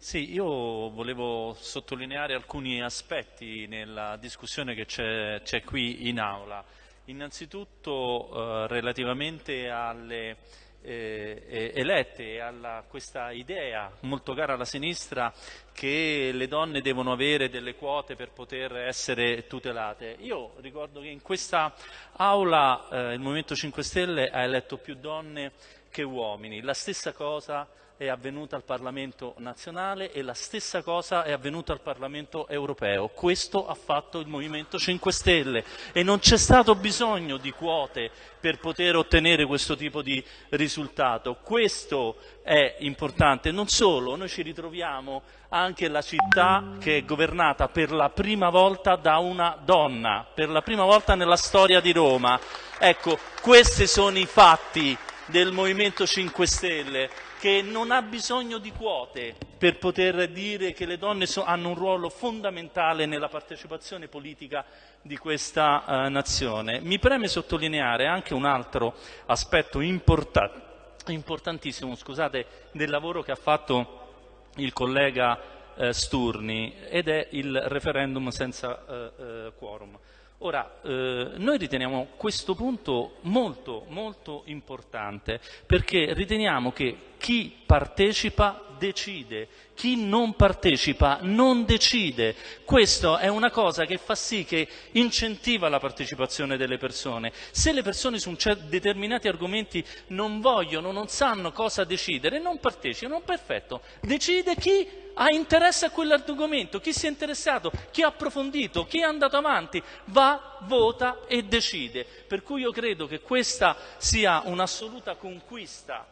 Sì, io volevo sottolineare alcuni aspetti nella discussione che c'è qui in aula. Innanzitutto eh, relativamente alle eh, elette e a questa idea molto cara alla sinistra che le donne devono avere delle quote per poter essere tutelate. Io ricordo che in questa aula eh, il Movimento 5 Stelle ha eletto più donne che uomini. La stessa cosa è avvenuta al Parlamento nazionale e la stessa cosa è avvenuta al Parlamento europeo. Questo ha fatto il Movimento 5 Stelle e non c'è stato bisogno di quote per poter ottenere questo tipo di risultato. Questo è importante. Non solo, noi ci ritroviamo anche la città che è governata per la prima volta da una donna, per la prima volta nella storia di Roma. Ecco, questi sono i fatti del Movimento 5 Stelle che non ha bisogno di quote per poter dire che le donne so, hanno un ruolo fondamentale nella partecipazione politica di questa uh, nazione. Mi preme sottolineare anche un altro aspetto importa importantissimo scusate, del lavoro che ha fatto il collega uh, Sturni ed è il referendum senza uh, quorum. Ora, eh, noi riteniamo questo punto molto, molto importante perché riteniamo che chi partecipa decide, chi non partecipa non decide. Questa è una cosa che fa sì che incentiva la partecipazione delle persone. Se le persone su determinati argomenti non vogliono, non sanno cosa decidere, non partecipano, perfetto. Decide chi ha interesse a quell'argomento, chi si è interessato, chi ha approfondito, chi è andato avanti, va, vota e decide. Per cui io credo che questa sia un'assoluta conquista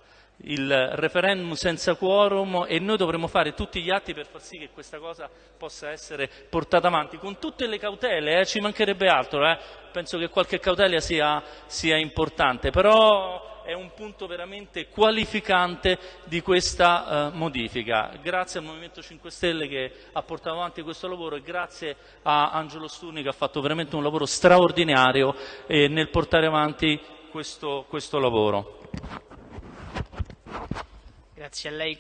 il referendum senza quorum e noi dovremmo fare tutti gli atti per far sì che questa cosa possa essere portata avanti con tutte le cautele, eh, ci mancherebbe altro, eh. penso che qualche cautela sia, sia importante, però è un punto veramente qualificante di questa uh, modifica. Grazie al Movimento 5 Stelle che ha portato avanti questo lavoro e grazie a Angelo Sturni che ha fatto veramente un lavoro straordinario eh, nel portare avanti questo, questo lavoro. Grazie a lei.